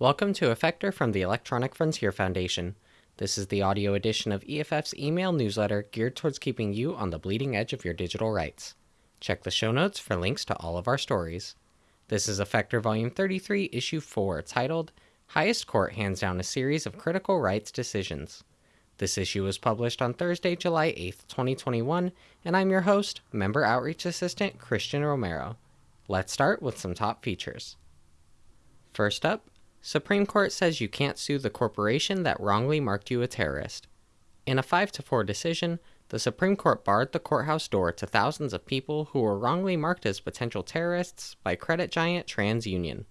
Welcome to Effector from the Electronic Frontier Foundation. This is the audio edition of EFF's email newsletter geared towards keeping you on the bleeding edge of your digital rights. Check the show notes for links to all of our stories. This is Effector Volume 33, Issue 4, titled Highest Court Hands Down a Series of Critical Rights Decisions. This issue was published on Thursday, July 8th, 2021, and I'm your host, Member Outreach Assistant Christian Romero. Let's start with some top features. First up, Supreme Court says you can't sue the corporation that wrongly marked you a terrorist. In a 5 to 4 decision, the Supreme Court barred the courthouse door to thousands of people who were wrongly marked as potential terrorists by credit giant TransUnion.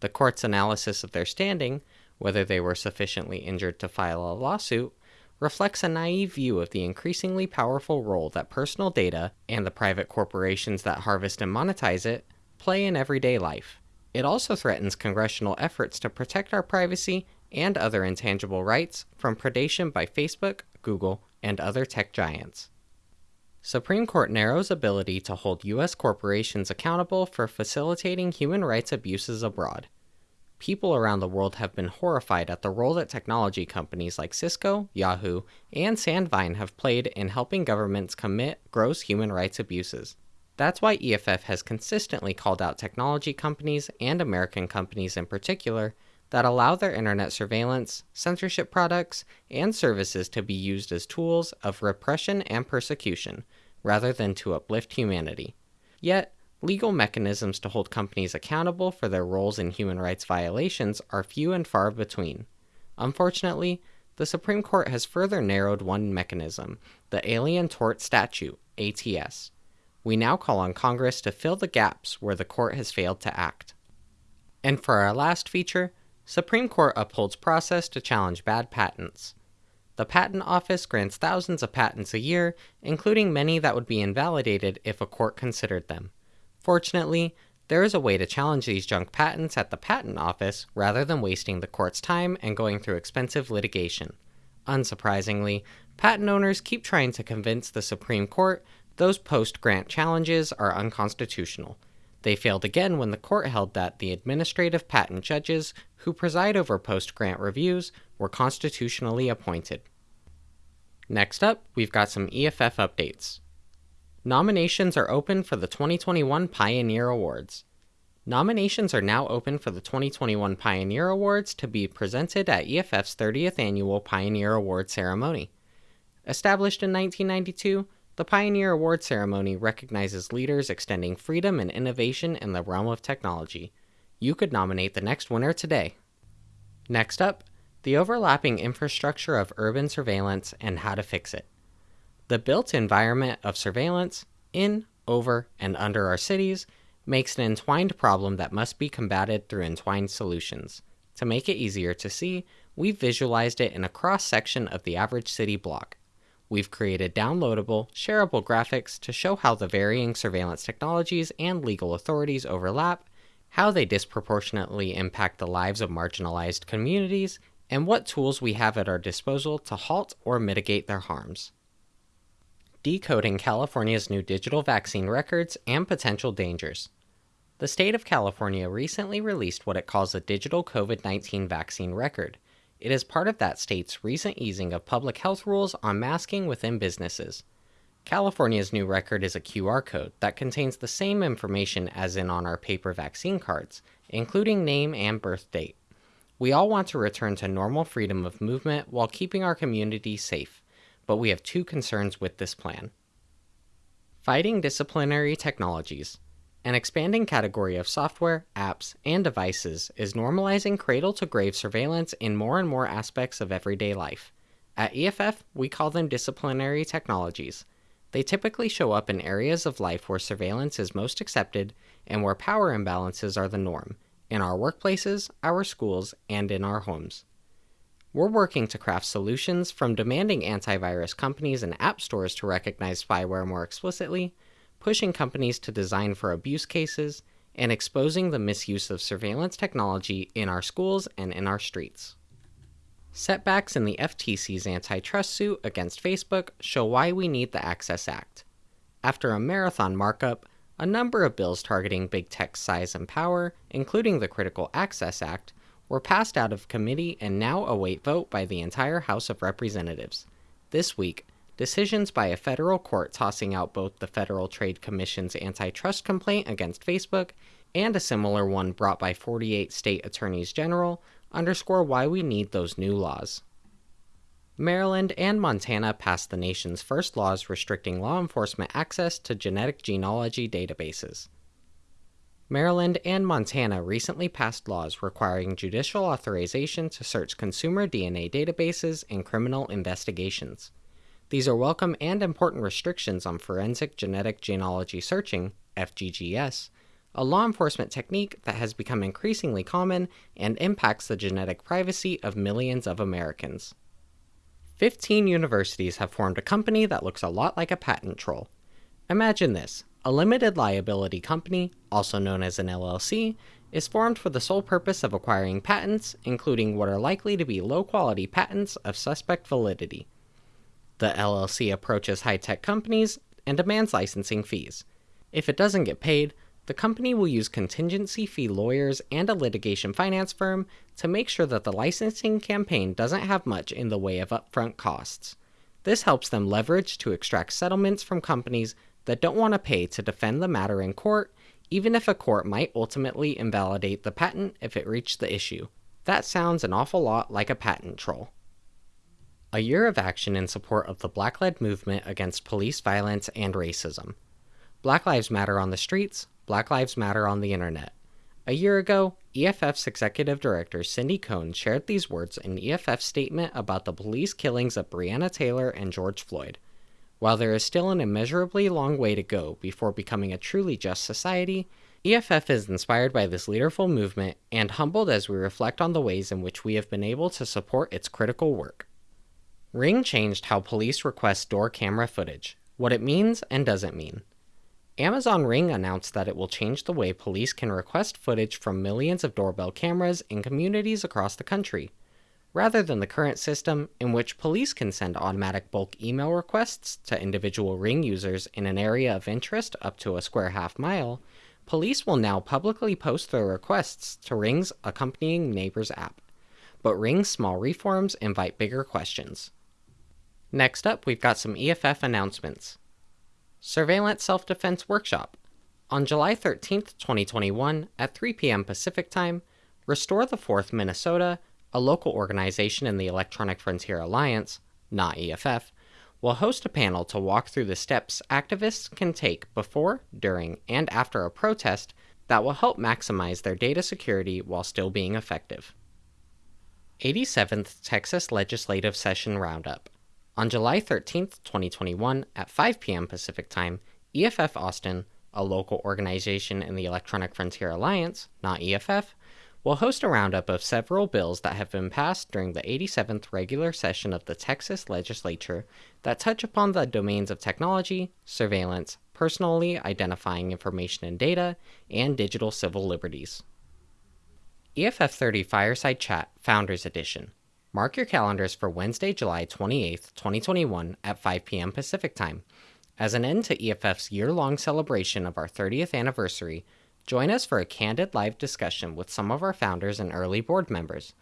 The court's analysis of their standing, whether they were sufficiently injured to file a lawsuit, reflects a naive view of the increasingly powerful role that personal data and the private corporations that harvest and monetize it play in everyday life. It also threatens congressional efforts to protect our privacy and other intangible rights from predation by Facebook, Google, and other tech giants. Supreme Court narrows ability to hold U.S. corporations accountable for facilitating human rights abuses abroad. People around the world have been horrified at the role that technology companies like Cisco, Yahoo, and Sandvine have played in helping governments commit gross human rights abuses. That's why EFF has consistently called out technology companies and American companies in particular that allow their internet surveillance, censorship products, and services to be used as tools of repression and persecution, rather than to uplift humanity. Yet, legal mechanisms to hold companies accountable for their roles in human rights violations are few and far between. Unfortunately, the Supreme Court has further narrowed one mechanism, the Alien Tort Statute, ATS we now call on Congress to fill the gaps where the court has failed to act. And for our last feature, Supreme Court upholds process to challenge bad patents. The Patent Office grants thousands of patents a year, including many that would be invalidated if a court considered them. Fortunately, there is a way to challenge these junk patents at the Patent Office rather than wasting the court's time and going through expensive litigation. Unsurprisingly, patent owners keep trying to convince the Supreme Court those post grant challenges are unconstitutional. They failed again when the court held that the administrative patent judges who preside over post grant reviews were constitutionally appointed. Next up, we've got some EFF updates. Nominations are open for the 2021 Pioneer Awards. Nominations are now open for the 2021 Pioneer Awards to be presented at EFF's 30th annual Pioneer Award ceremony. Established in 1992, the Pioneer Award ceremony recognizes leaders extending freedom and innovation in the realm of technology. You could nominate the next winner today. Next up, the overlapping infrastructure of urban surveillance and how to fix it. The built environment of surveillance in, over, and under our cities makes an entwined problem that must be combated through entwined solutions. To make it easier to see, we've visualized it in a cross section of the average city block. We've created downloadable, shareable graphics to show how the varying surveillance technologies and legal authorities overlap, how they disproportionately impact the lives of marginalized communities, and what tools we have at our disposal to halt or mitigate their harms. Decoding California's new digital vaccine records and potential dangers. The state of California recently released what it calls a digital COVID 19 vaccine record it is part of that state's recent easing of public health rules on masking within businesses. California's new record is a QR code that contains the same information as in on our paper vaccine cards, including name and birth date. We all want to return to normal freedom of movement while keeping our community safe, but we have two concerns with this plan. Fighting disciplinary technologies. An expanding category of software, apps, and devices is normalizing cradle to grave surveillance in more and more aspects of everyday life. At EFF, we call them disciplinary technologies. They typically show up in areas of life where surveillance is most accepted and where power imbalances are the norm in our workplaces, our schools, and in our homes. We're working to craft solutions from demanding antivirus companies and app stores to recognize spyware more explicitly pushing companies to design for abuse cases, and exposing the misuse of surveillance technology in our schools and in our streets. Setbacks in the FTC's antitrust suit against Facebook show why we need the Access Act. After a marathon markup, a number of bills targeting big tech's size and power, including the Critical Access Act, were passed out of committee and now await vote by the entire House of Representatives. This week, decisions by a federal court tossing out both the Federal Trade Commission's antitrust complaint against Facebook and a similar one brought by 48 state attorneys general underscore why we need those new laws. Maryland and Montana passed the nation's first laws restricting law enforcement access to genetic genealogy databases. Maryland and Montana recently passed laws requiring judicial authorization to search consumer DNA databases in criminal investigations. These are welcome and important restrictions on forensic genetic genealogy searching, FGGS, a law enforcement technique that has become increasingly common and impacts the genetic privacy of millions of Americans. 15 universities have formed a company that looks a lot like a patent troll. Imagine this a limited liability company, also known as an LLC, is formed for the sole purpose of acquiring patents, including what are likely to be low quality patents of suspect validity. The LLC approaches high tech companies and demands licensing fees. If it doesn't get paid, the company will use contingency fee lawyers and a litigation finance firm to make sure that the licensing campaign doesn't have much in the way of upfront costs. This helps them leverage to extract settlements from companies that don't want to pay to defend the matter in court, even if a court might ultimately invalidate the patent if it reached the issue. That sounds an awful lot like a patent troll. A year of action in support of the Black led movement against police violence and racism. Black Lives Matter on the streets, Black Lives Matter on the internet. A year ago, EFF's executive director Cindy Cohn shared these words in EFF's statement about the police killings of Breonna Taylor and George Floyd. While there is still an immeasurably long way to go before becoming a truly just society, EFF is inspired by this leaderful movement and humbled as we reflect on the ways in which we have been able to support its critical work. Ring changed how police request door camera footage, what it means and doesn't mean. Amazon Ring announced that it will change the way police can request footage from millions of doorbell cameras in communities across the country rather than the current system in which police can send automatic bulk email requests to individual Ring users in an area of interest up to a square half mile, police will now publicly post their requests to Ring's accompanying Neighbors app. But Ring's small reforms invite bigger questions. Next up, we've got some EFF announcements. Surveillance Self Defense Workshop. On July 13th, 2021, at 3 p.m. Pacific Time, Restore the Fourth Minnesota a local organization in the Electronic Frontier Alliance, not EFF, will host a panel to walk through the steps activists can take before, during, and after a protest that will help maximize their data security while still being effective. 87th Texas Legislative Session Roundup. On July 13, 2021, at 5 p.m. Pacific Time, EFF Austin, a local organization in the Electronic Frontier Alliance, not EFF, will host a roundup of several bills that have been passed during the 87th regular session of the Texas legislature that touch upon the domains of technology, surveillance, personally identifying information and data, and digital civil liberties. EFF 30 Fireside Chat Founders Edition. Mark your calendars for Wednesday, July 28, 2021 at 5 p.m. Pacific Time. As an end to EFF's year long celebration of our 30th anniversary, Join us for a candid live discussion with some of our founders and early board members.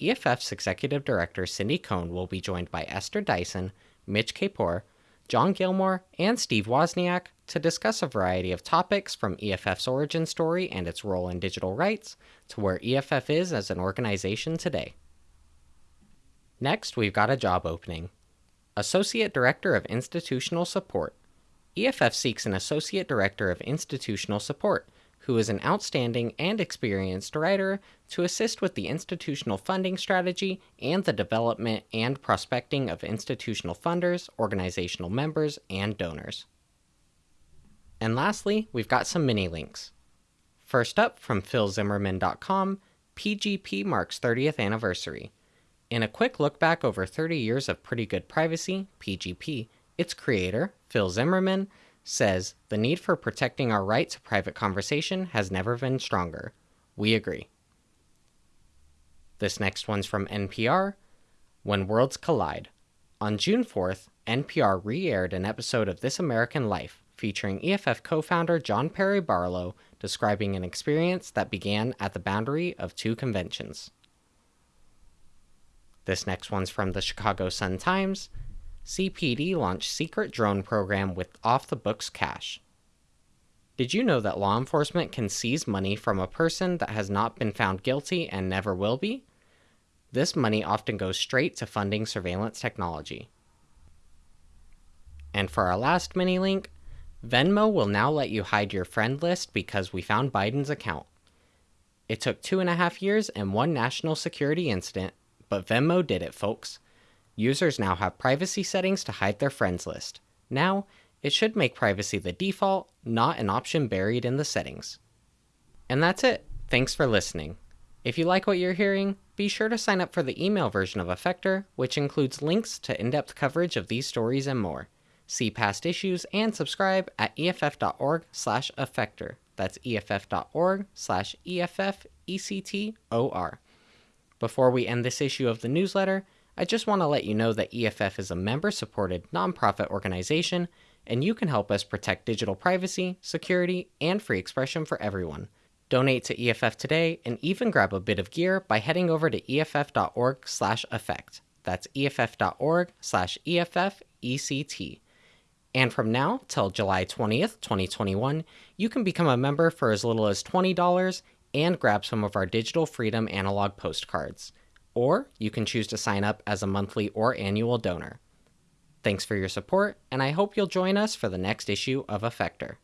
EFF's executive director Cindy Cohn will be joined by Esther Dyson, Mitch Kapor, John Gilmore, and Steve Wozniak to discuss a variety of topics from EFF's origin story and its role in digital rights to where EFF is as an organization today. Next, we've got a job opening Associate Director of Institutional Support. EFF seeks an Associate Director of Institutional Support who is an outstanding and experienced writer to assist with the institutional funding strategy and the development and prospecting of institutional funders, organizational members, and donors. And lastly, we've got some mini links. First up, from philzimmermann.com, PGP marks 30th anniversary. In a quick look back over 30 years of pretty good privacy, PGP, its creator, Phil Zimmermann, says the need for protecting our right to private conversation has never been stronger. We agree. This next one's from NPR When Worlds Collide. On June 4th, NPR re aired an episode of This American Life featuring EFF co founder John Perry Barlow describing an experience that began at the boundary of two conventions. This next one's from the Chicago Sun Times. CPD launched secret drone program with off the books cash. Did you know that law enforcement can seize money from a person that has not been found guilty and never will be? This money often goes straight to funding surveillance technology. And for our last mini link, Venmo will now let you hide your friend list because we found Biden's account. It took two and a half years and one national security incident, but Venmo did it, folks. Users now have privacy settings to hide their friends list. Now, it should make privacy the default, not an option buried in the settings. And that's it. Thanks for listening. If you like what you're hearing, be sure to sign up for the email version of Effector, which includes links to in depth coverage of these stories and more. See past issues and subscribe at EFF.org slash Effector. That's EFF.org slash EFFECTOR. Before we end this issue of the newsletter, I just want to let you know that EFF is a member supported nonprofit organization and you can help us protect digital privacy, security, and free expression for everyone. Donate to EFF today and even grab a bit of gear by heading over to EFF.org/effect. That's EFF.org/EFFECT. And from now till July 20th, 2021, you can become a member for as little as $20 and grab some of our Digital Freedom analog postcards. Or you can choose to sign up as a monthly or annual donor. Thanks for your support, and I hope you'll join us for the next issue of Effector.